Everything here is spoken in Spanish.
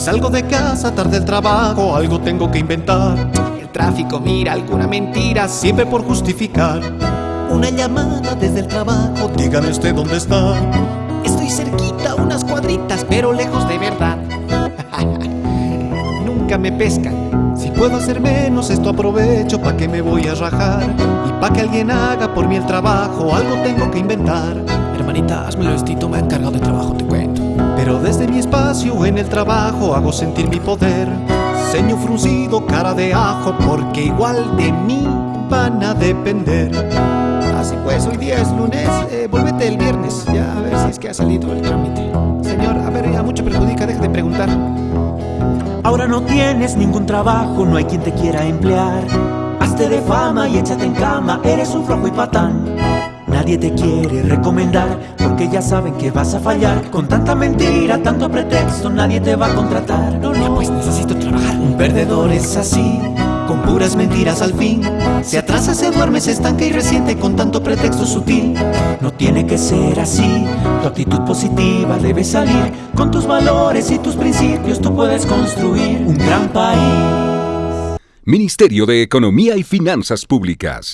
salgo de casa, tarde el trabajo, algo tengo que inventar. El tráfico mira alguna mentira, Siempre por justificar. Una llamada desde el trabajo, dígame usted dónde está. Estoy cerquita, unas cuadritas, pero lejos de verdad. Nunca me pescan. Si puedo hacer menos, esto aprovecho pa' que me voy a rajar. Y pa' que alguien haga por mí el trabajo, algo tengo que inventar. Hermanita, hazme el vestido, me han cargado de trabajo, te cuento. Pero desde mi espacio en el trabajo hago sentir mi poder. Ceño fruncido, cara de ajo, porque igual de mí van a depender. Así pues, hoy día es lunes, eh, vuélvete el viernes, ya a ver si es que ha salido el trámite. Señor, a ver, ya mucho perjudica, deje de preguntar. Ahora no tienes ningún trabajo, no hay quien te quiera emplear. Hazte de fama y échate en cama, eres un flojo y patán. Nadie te quiere recomendar porque ya saben que vas a fallar. Con tanta mentira, tanto pretexto, nadie te va a contratar. No, no, Pues necesito trabajar. Un perdedor es así, con puras mentiras al fin. Se atrasa, se duerme, se estanca y resiente con tanto pretexto sutil. no tiene que ser así. Tu actitud positiva debe salir. Con tus valores y tus principios tú puedes construir un gran país. Ministerio de Economía y Finanzas Públicas.